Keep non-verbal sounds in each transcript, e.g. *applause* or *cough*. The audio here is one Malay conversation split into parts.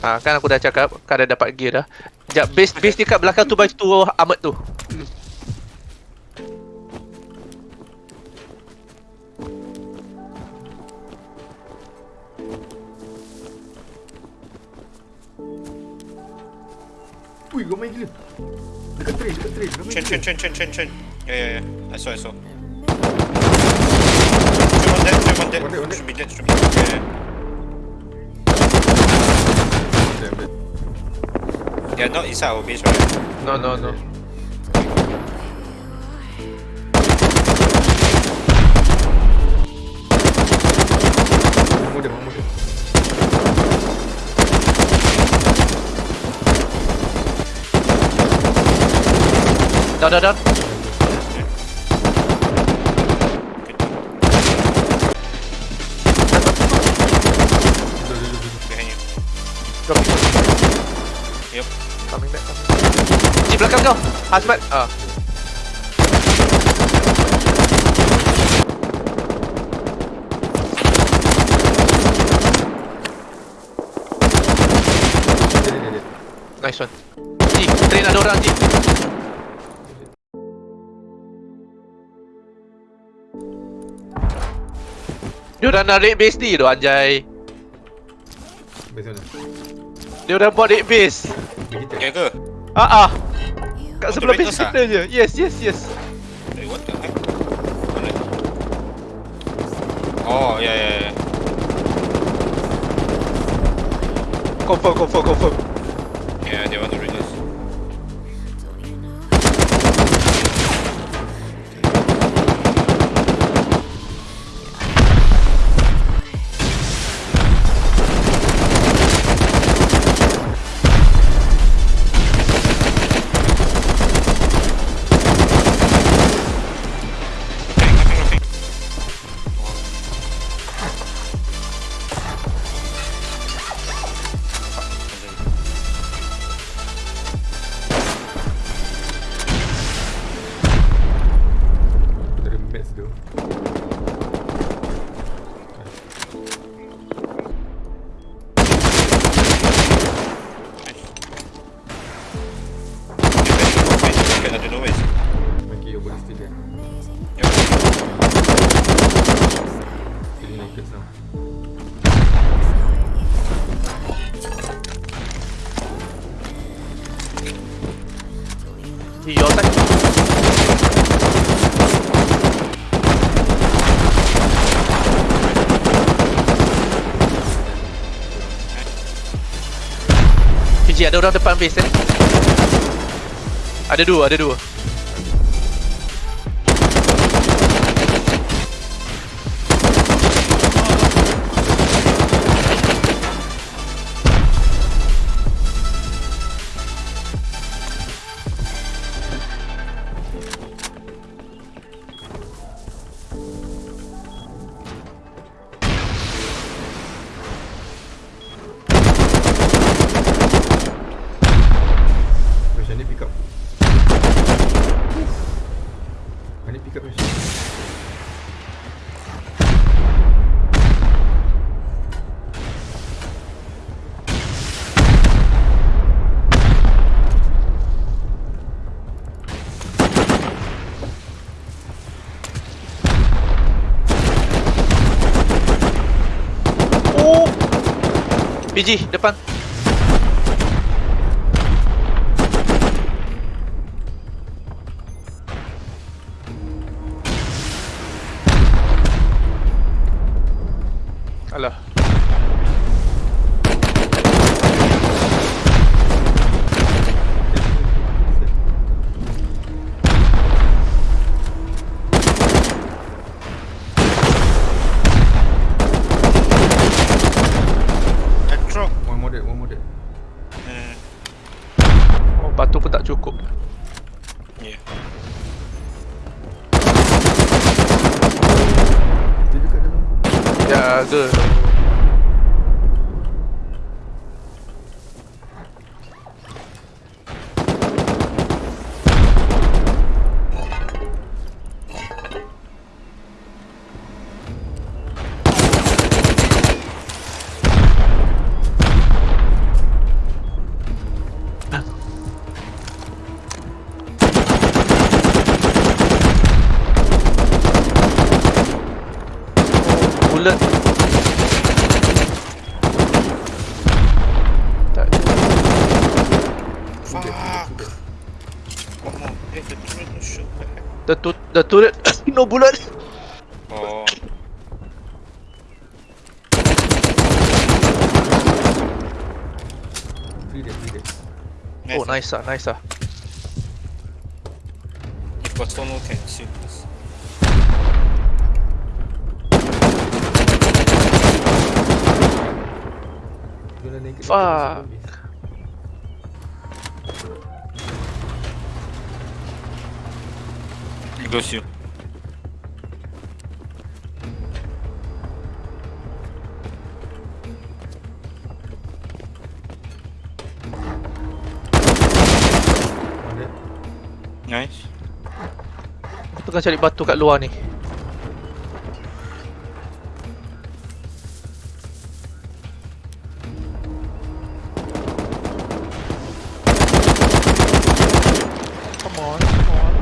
Ha, kan aku dah cakap Kau dah dapat gear dah Sekejap, base, base dia kat belakang tu baju tu Ahmad tu Ui, kau main gila. Dekat train, dekat train. Kau main Chen, chen, chen, chen, chen, chen. Yeah, yeah, yeah. I saw, I saw. Stream on dead, stream on dead. Should be dead, should be dead. Yeah, Damn, damn. yeah. Yeah, not inside our base, right? No, no, no Mampu dia, mampu dia. Down, down, down belakang kau Hazmat Ah dia, dia. Nice one Ji, train ada orang Ji Dia orang nak raid base ni tu anjay Base mana? Dia orang buat raid base kita. Yeah ke? Ah ah Kat sebelah base Operators ah? kita je Yes, yes, yes Wait, what the heck? Mana? Oh, yeah, yeah, yeah. Confirm, confirm, confirm ada orang depan base eh Ada dua, ada dua PG, depan. Alah batu pun tak cukup Yeah. Dia dekat dalam. Jaga bullet. The, tu the turret, *coughs* no bullet. Oh. Three dead, three dead. Oh, nice ah, nice ah. If Bastono can shoot this. Fuck. Dead. Nice. Aku tengah cari batu kat luar ni. Come on, come on.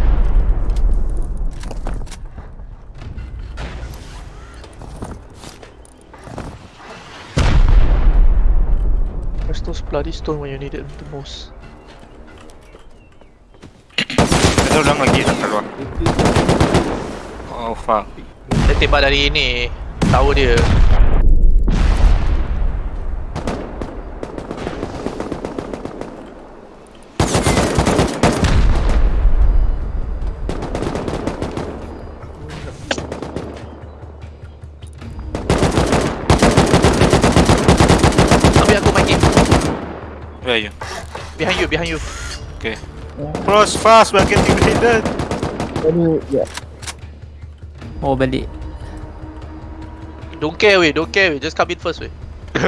Where's those bloody stone when you need it the most? Ada orang lagi kat luar. Oh fuck. Dia tembak dari ni Tower dia Behind you, behind you Okay. Cross fast, we're getting hidden. Oh balik Don't care weh, don't care weh Just come in first weh *laughs*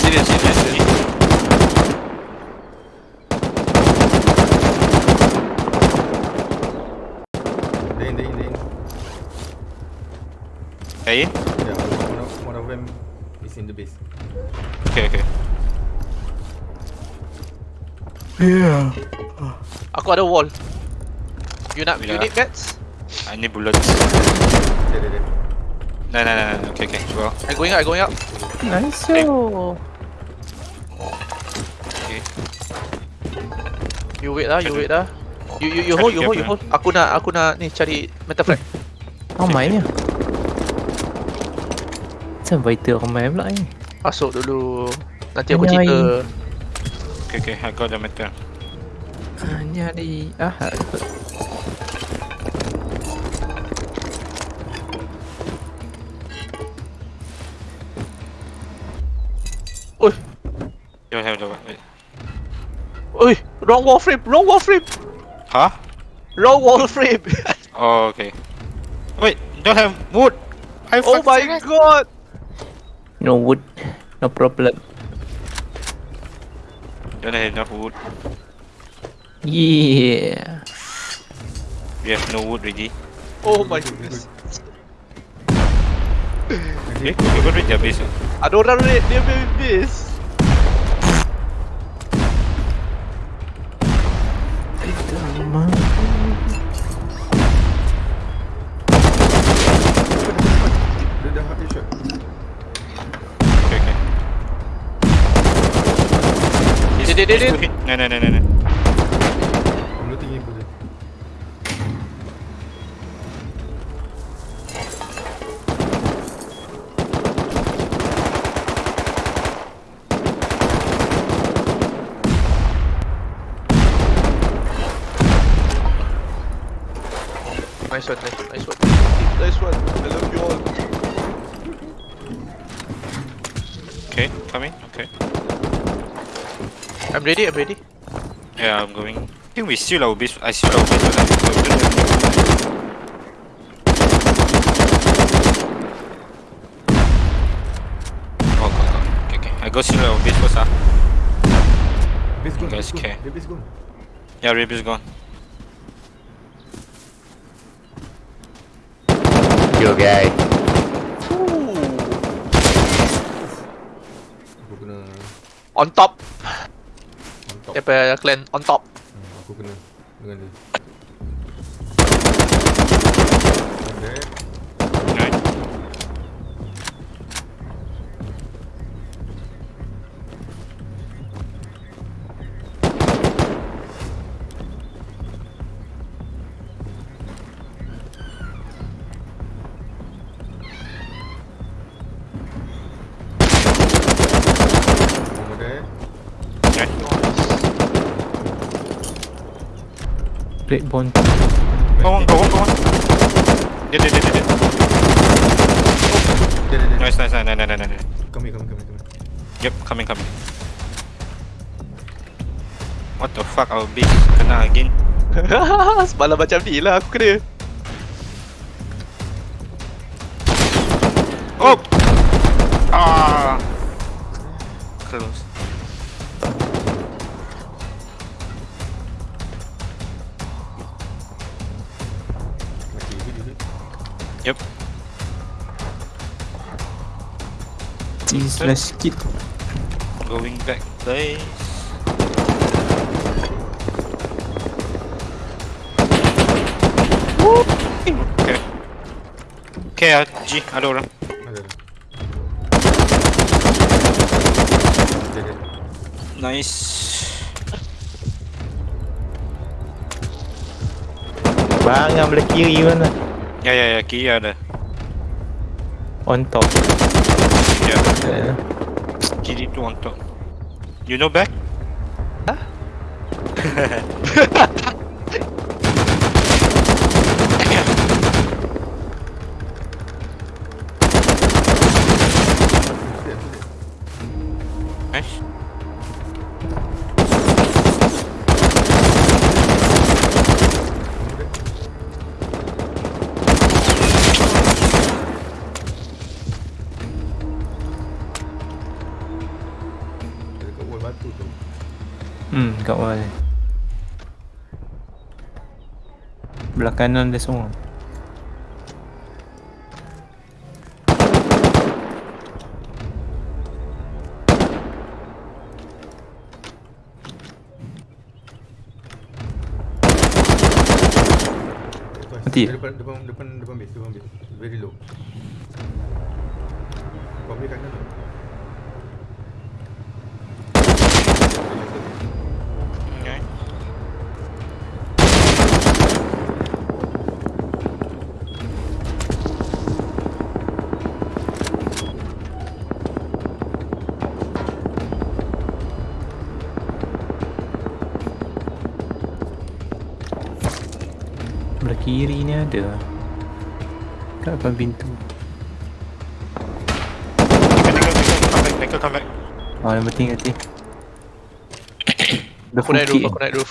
Serious, serious, serious. Are you? Yeah, one of, one of them is in the base. Okay, okay. Aku ada wall You nak, you Bila? need mats? I need bullets. No, no, no, no. Okay, okay. Well, I going up, I going up Nice Okay. oh. okay. You wait lah, you wait lah You, you, you hold, you hold, you hold Aku nak, aku nak ni cari metal frag Oh mainnya Macam vital ramai pula ni Masuk dulu Nanti aku cerita Okay, okay. I got the metal. Hanya hari Ahad Oi, You have the wait. oi Wrong wall frame, wrong wall frame Huh? Wrong wall frame *laughs* Oh, okay. Wait, don't have wood. I Oh my god No wood No problem Don't have enough wood. Yeah We have no wood already. Oh my goodness Okay, you go reach their base. ah. Ada orang raid dia punya no, no. I'm looting him for this. Nice one, nice one, nice one Nice one, I love you all Okay, coming. Okay. I'm ready, I'm ready Yeah, I'm going. I think we steal our base. I steal our base. but I- we don't have- Oh, God, God. Okay, okay. I go steal our base first, ah. Base gone, guys base care. Base gone. Yeah, Rib is gone. Yo guy Aku On top 옆에 클랜 언top. 아, aku kena dengan dia. Pendek. Go on, go on, go on. Dia, dia, dia, dia, dia. Dia, dia. Nice, nice, nice, nice, nice, come here, come here, come here. Yep, coming, coming. What the fuck, our base kena again. *laughs* Semalam macam ni lah aku kena. Oh! Slash kit Going back place. Okay. Okay, G, ada orang. Ada. Nice. Bang yang belah kiri mana Ya, ya, ya, kiri ada. On top Ya, uh, kiri tu on top. You know back? Dia, dia. *laughs* Nice. Hmm kat wall Belah kanan dia semua Mati? Depan, depan, depan, depan base, depan base. Very low. Kau boleh kanan kiri ni ada Kat depan pintu come back, come back. Oh yang penting Dah Aku naik roof, aku naik roof.